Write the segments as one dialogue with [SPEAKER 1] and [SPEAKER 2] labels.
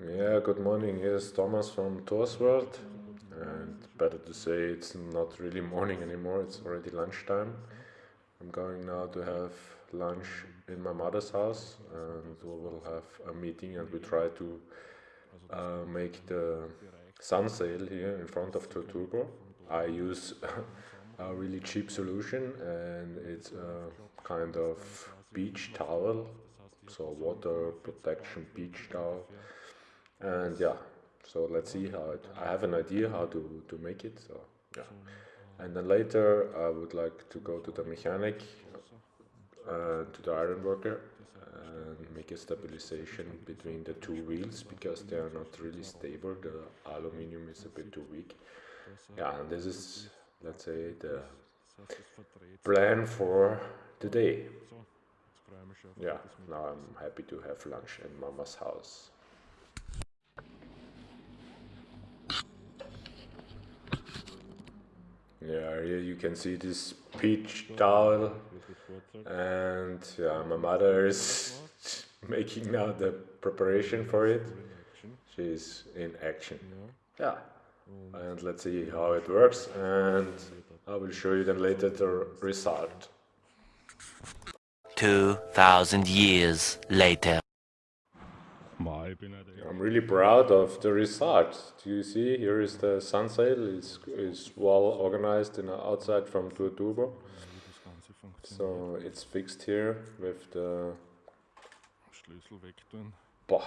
[SPEAKER 1] Yeah, good morning. Here's Thomas from Tours World. And better to say it's not really morning anymore, it's already lunchtime. I'm going now to have lunch in my mother's house and we will have a meeting and we try to uh, make the sun sail here in front of Tour Turbo. I use a really cheap solution and it's a kind of beach towel, so water protection beach towel and yeah so let's see how it i have an idea how to to make it so yeah. And then later i would like to go to the mechanic uh, to the iron worker and make a stabilization between the two wheels because they are not really stable. The aluminum is a bit too weak. Yeah and this is let's say the plan for today. Yeah now i'm happy to have lunch at mama's house Yeah, here you can see this peach towel and yeah, my mother is making now the preparation for it. She's in action. Yeah, and let's see how it works and I will show you then later the result.
[SPEAKER 2] 2000 years later.
[SPEAKER 1] I'm really proud of the result. Do you see? Here is the sun sail. It's, it's well organized in outside from Tour Turbo. So it's fixed here with the. Boah,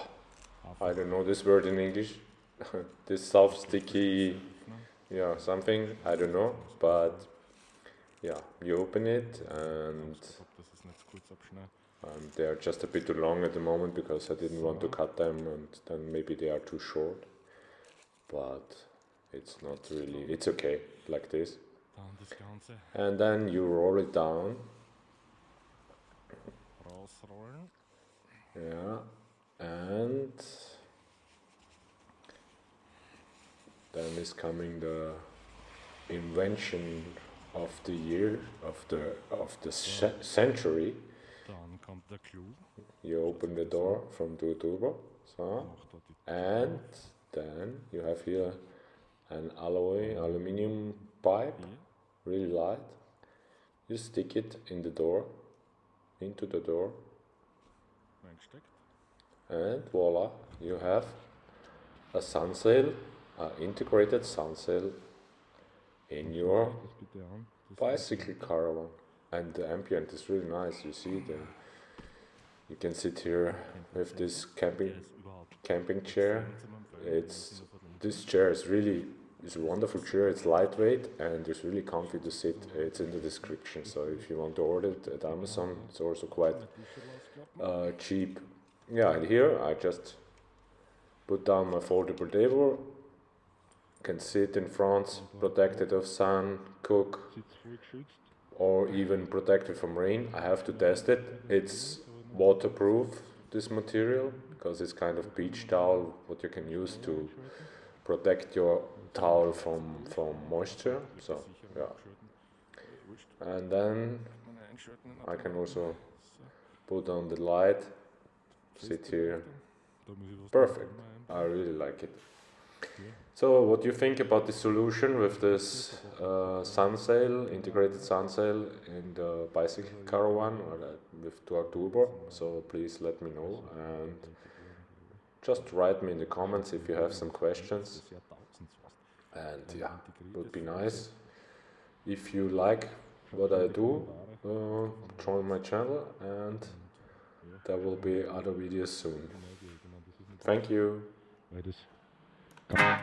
[SPEAKER 1] I don't know this word in English. this soft sticky, yeah, something. I don't know, but yeah, you open it and um, they are just a bit too long at the moment because I didn't want to cut them and then maybe they are too short. But it's not really, it's okay like this. And then you roll it down. Yeah, and then is coming the invention of the year of the of the century you open the door from the turbo, so, and then you have here an alloy aluminium pipe, really light. You stick it in the door, into the door, and voila, you have a sun sail, an integrated sun sail in your bicycle caravan. And the ambient is really nice, you see the you can sit here with this camping camping chair. It's this chair is really is a wonderful chair. It's lightweight and it's really comfy to sit. It's in the description. So if you want to order it at Amazon, it's also quite uh, cheap. Yeah, and here I just put down my foldable table. Can sit in front, protected of sun, cook, or even protected from rain. I have to test it. It's waterproof this material because it's kind of beach towel what you can use to protect your towel from from moisture. So yeah. And then I can also put on the light sit here. Perfect. I really like it so what do you think about the solution with this uh, sun sail, integrated sun sail in the bicycle caravan or uh, with Tour Turbo? So please let me know and just write me in the comments if you have some questions. And yeah, it would be nice. If you like what I do, uh, join my channel and there will be other videos soon. Thank you. Bye.